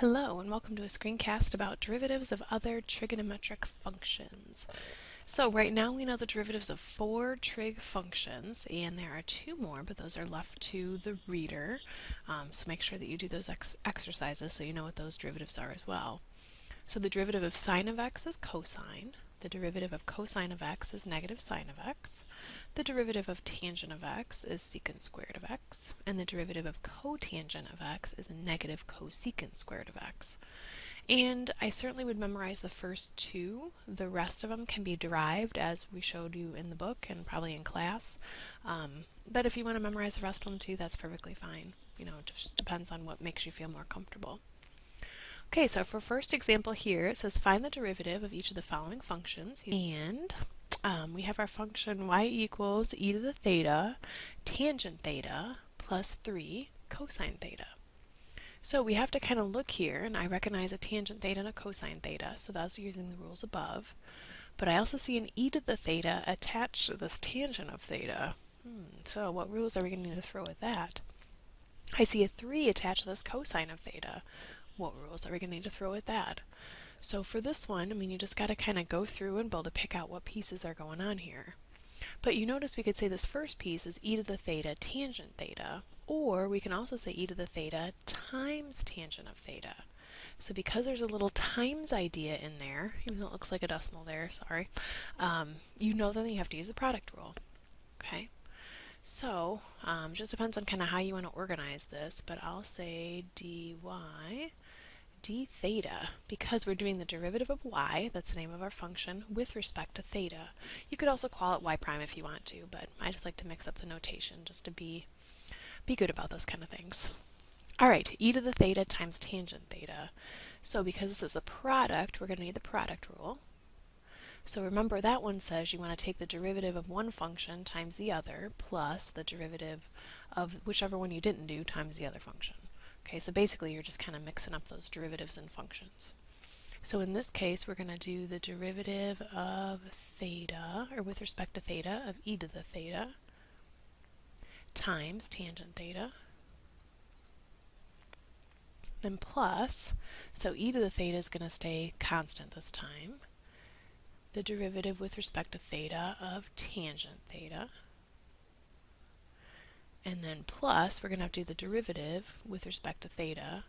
Hello and welcome to a screencast about derivatives of other trigonometric functions. So right now we know the derivatives of four trig functions and there are two more but those are left to the reader. Um, so make sure that you do those ex exercises so you know what those derivatives are as well. So the derivative of sine of x is cosine. The derivative of cosine of x is negative sine of x. The derivative of tangent of x is secant squared of x. And the derivative of cotangent of x is a negative cosecant squared of x. And I certainly would memorize the first two. The rest of them can be derived as we showed you in the book and probably in class. Um, but if you want to memorize the rest of them too, that's perfectly fine. You know, it just depends on what makes you feel more comfortable. Okay, so for first example here, it says find the derivative of each of the following functions. And um, we have our function y equals e to the theta tangent theta plus 3 cosine theta. So we have to kind of look here, and I recognize a tangent theta and a cosine theta, so that's using the rules above. But I also see an e to the theta attached to this tangent of theta. Hmm, so what rules are we going to throw at that? I see a 3 attached to this cosine of theta what rules are we going to need to throw at that? So for this one, I mean, you just got to kind of go through and be able to pick out what pieces are going on here. But you notice we could say this first piece is e to the theta tangent theta, or we can also say e to the theta times tangent of theta. So because there's a little times idea in there, even though it looks like a decimal there, sorry, um, you know that you have to use the product rule. Okay? So, um, just depends on kind of how you want to organize this, but I'll say dy d theta, because we're doing the derivative of y, that's the name of our function, with respect to theta. You could also call it y prime if you want to, but I just like to mix up the notation just to be, be good about those kind of things. Alright, e to the theta times tangent theta. So because this is a product, we're going to need the product rule. So remember that one says you want to take the derivative of one function times the other plus the derivative of whichever one you didn't do times the other function. Okay, so basically you're just kind of mixing up those derivatives and functions. So in this case, we're going to do the derivative of theta, or with respect to theta, of e to the theta times tangent theta, then plus, so e to the theta is going to stay constant this time, the derivative with respect to theta of tangent theta, and then plus, we're going to have to do the derivative with respect to theta.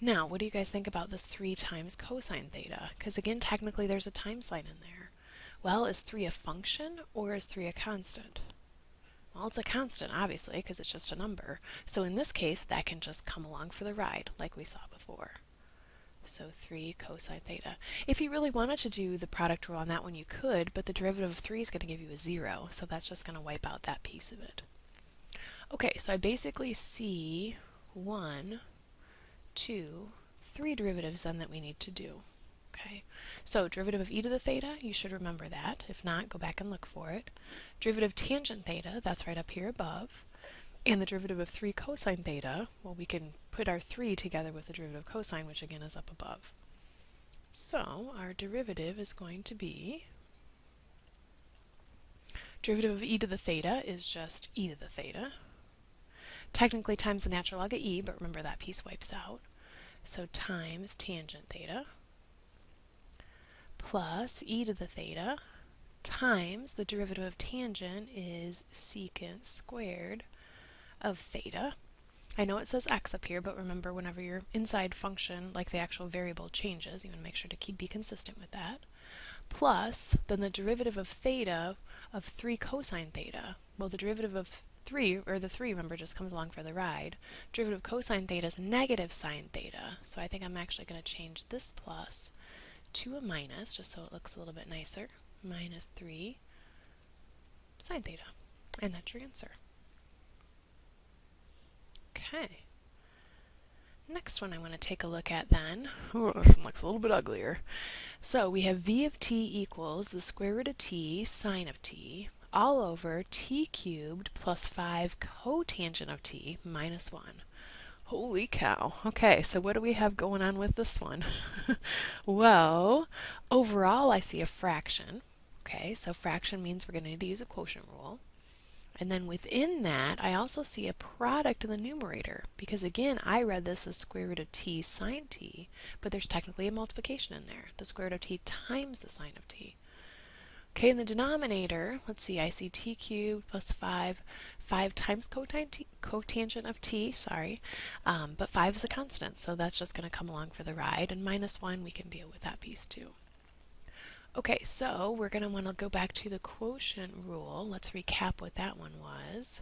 Now, what do you guys think about this 3 times cosine theta? Because again, technically there's a time sign in there. Well, is 3 a function or is 3 a constant? Well, it's a constant, obviously, because it's just a number. So in this case, that can just come along for the ride, like we saw before. So 3 cosine theta. If you really wanted to do the product rule on that one, you could, but the derivative of 3 is going to give you a 0, so that's just going to wipe out that piece of it. Okay, so I basically see one, two, three derivatives then that we need to do. Okay, so derivative of e to the theta, you should remember that. If not, go back and look for it. Derivative of tangent theta, that's right up here above. And the derivative of 3 cosine theta, well, we can put our 3 together with the derivative of cosine, which again is up above. So our derivative is going to be derivative of e to the theta is just e to the theta technically times the natural log of e, but remember that piece wipes out. So times tangent theta plus e to the theta times the derivative of tangent is secant squared of theta. I know it says x up here, but remember whenever your inside function, like the actual variable, changes, you want to make sure to keep be consistent with that. Plus, then the derivative of theta of 3 cosine theta. Well, the derivative of 3, or the 3, remember, just comes along for the ride. Derivative of cosine theta is negative sine theta. So I think I'm actually going to change this plus to a minus, just so it looks a little bit nicer. Minus 3 sine theta. And that's your answer. Okay. Next one I want to take a look at then. Ooh, this one looks a little bit uglier. So we have v of t equals the square root of t sine of t all over t cubed plus 5 cotangent of t minus 1. Holy cow. Okay, so what do we have going on with this one? well, overall I see a fraction. Okay, so fraction means we're going to need to use a quotient rule. And then within that, I also see a product in the numerator because again, I read this as square root of t sine t, but there's technically a multiplication in there, the square root of t times the sine of t. Okay, in the denominator, let's see, I see t cubed plus 5, 5 times cotangent of t, sorry, um, but 5 is a constant, so that's just going to come along for the ride, and minus 1, we can deal with that piece too. Okay, so we're going to want to go back to the quotient rule. Let's recap what that one was.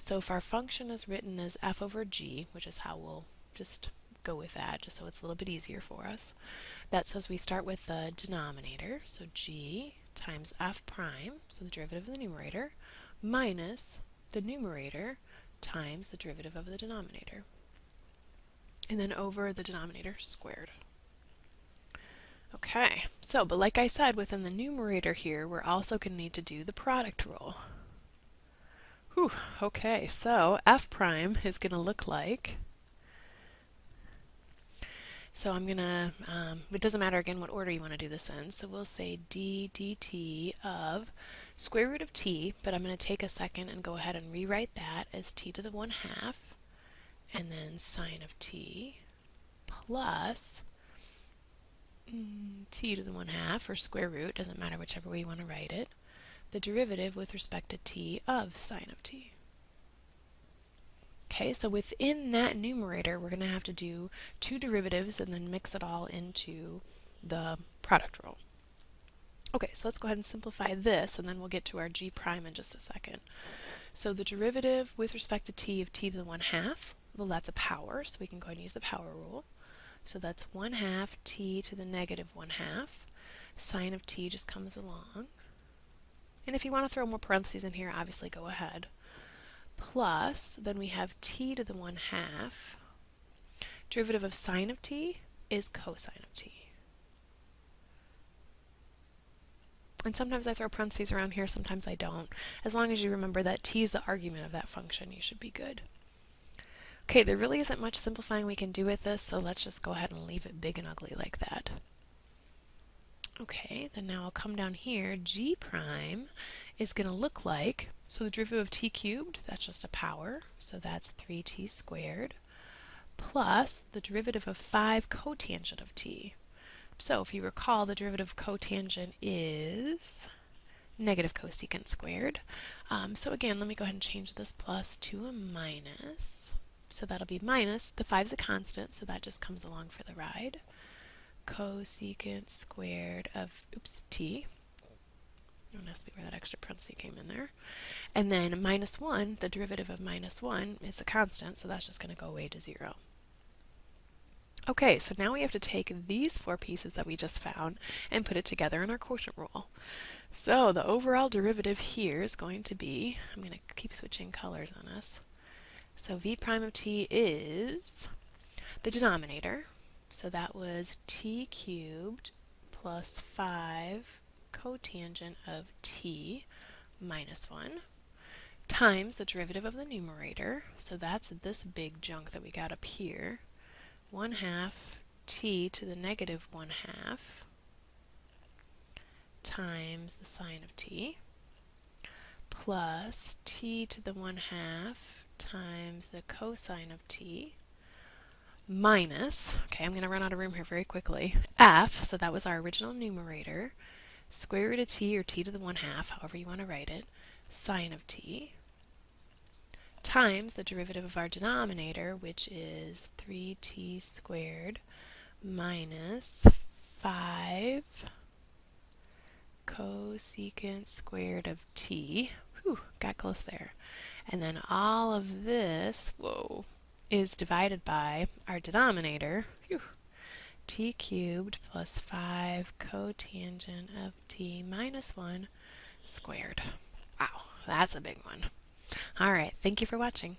So if our function is written as f over g, which is how we'll just go with that, just so it's a little bit easier for us, that says we start with the denominator, so g times f prime, so the derivative of the numerator, minus the numerator times the derivative of the denominator. And then over the denominator squared. Okay, so, but like I said, within the numerator here, we're also going to need to do the product rule. Whew, okay, so f prime is going to look like, so I'm going to, um, it doesn't matter again what order you want to do this in, so we'll say d dt of square root of t, but I'm going to take a second and go ahead and rewrite that as t to the 1 half, and then sine of t, plus t to the 1 half, or square root, doesn't matter whichever way you want to write it, the derivative with respect to t of sine of t. Okay, so within that numerator, we're going to have to do two derivatives and then mix it all into the product rule. Okay, so let's go ahead and simplify this, and then we'll get to our g prime in just a second. So the derivative with respect to t of t to the 1 half, well, that's a power, so we can go ahead and use the power rule. So that's 1 half t to the negative 1 half. Sine of t just comes along. And if you want to throw more parentheses in here, obviously go ahead. Plus, then we have t to the 1 half. Derivative of sine of t is cosine of t. And sometimes I throw parentheses around here, sometimes I don't. As long as you remember that t is the argument of that function, you should be good. Okay, there really isn't much simplifying we can do with this, so let's just go ahead and leave it big and ugly like that. Okay, then now I'll come down here. g prime is going to look like, so the derivative of t cubed, that's just a power, so that's 3t squared, plus the derivative of 5 cotangent of t. So if you recall, the derivative of cotangent is negative cosecant squared. Um, so again, let me go ahead and change this plus to a minus. So that'll be minus, the 5 is a constant, so that just comes along for the ride. Cosecant squared of, oops, t. Don't ask me where that extra parenthesis came in there. And then minus 1, the derivative of minus 1 is a constant, so that's just going to go away to 0. Okay, so now we have to take these four pieces that we just found and put it together in our quotient rule. So the overall derivative here is going to be, I'm going to keep switching colors on us, so v prime of t is the denominator. So that was t cubed plus 5 cotangent of t minus 1 times the derivative of the numerator. So that's this big junk that we got up here. 1 half t to the negative 1 half times the sine of t plus t to the 1 half times the cosine of t minus, okay, I'm going to run out of room here very quickly, f, so that was our original numerator, square root of t, or t to the 1 half, however you want to write it, sine of t, times the derivative of our denominator, which is 3t squared minus 5 cosecant squared of t. Whew, got close there. And then all of this, whoa, is divided by our denominator, whew, t cubed plus 5 cotangent of t minus 1 squared. Wow, that's a big one. All right, thank you for watching.